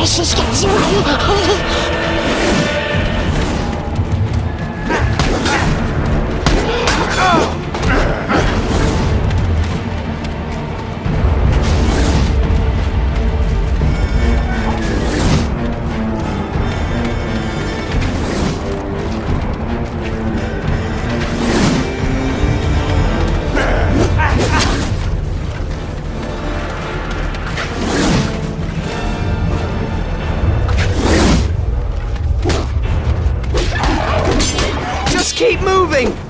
飯しかしない keep moving!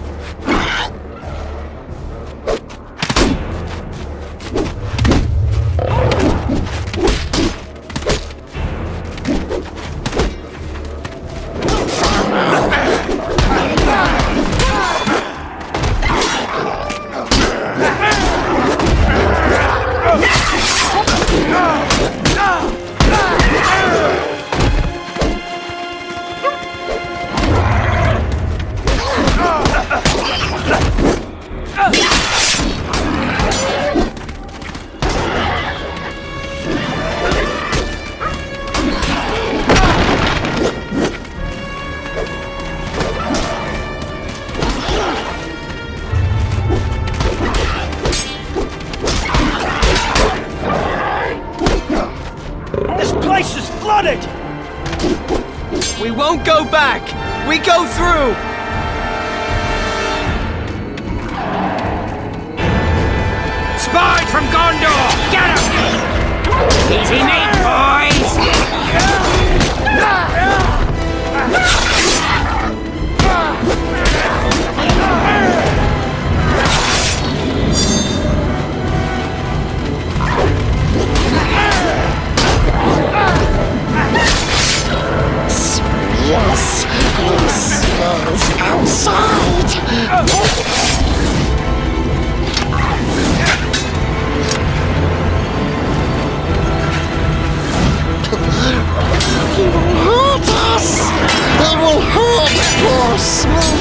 Is flooded! We won't go back! We go through! Spy from Gondor! Get him! Easy meat, He